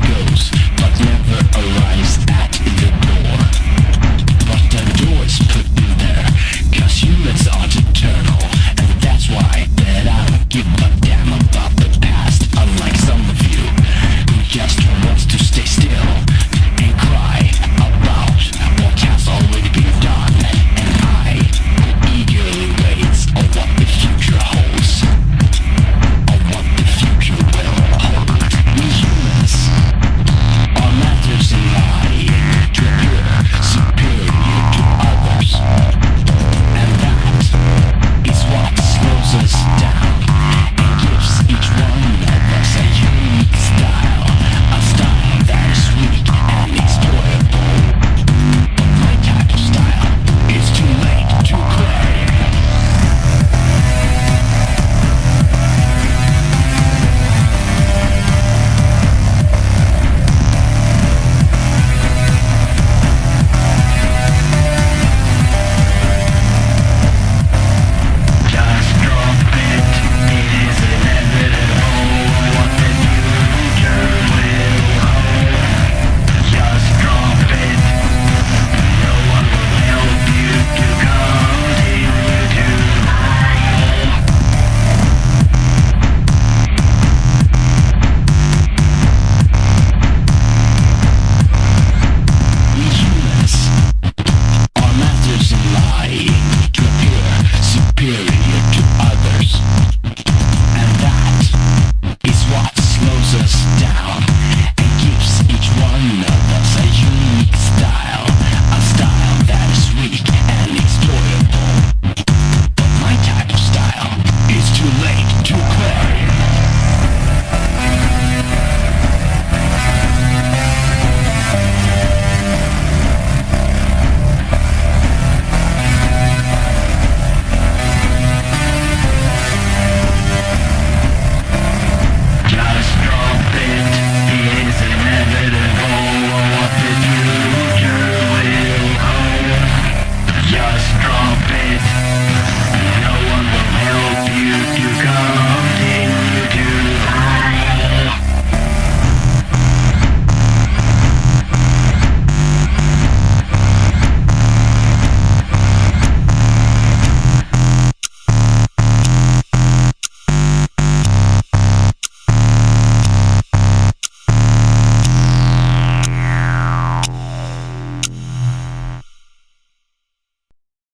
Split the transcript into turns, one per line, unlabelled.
goes.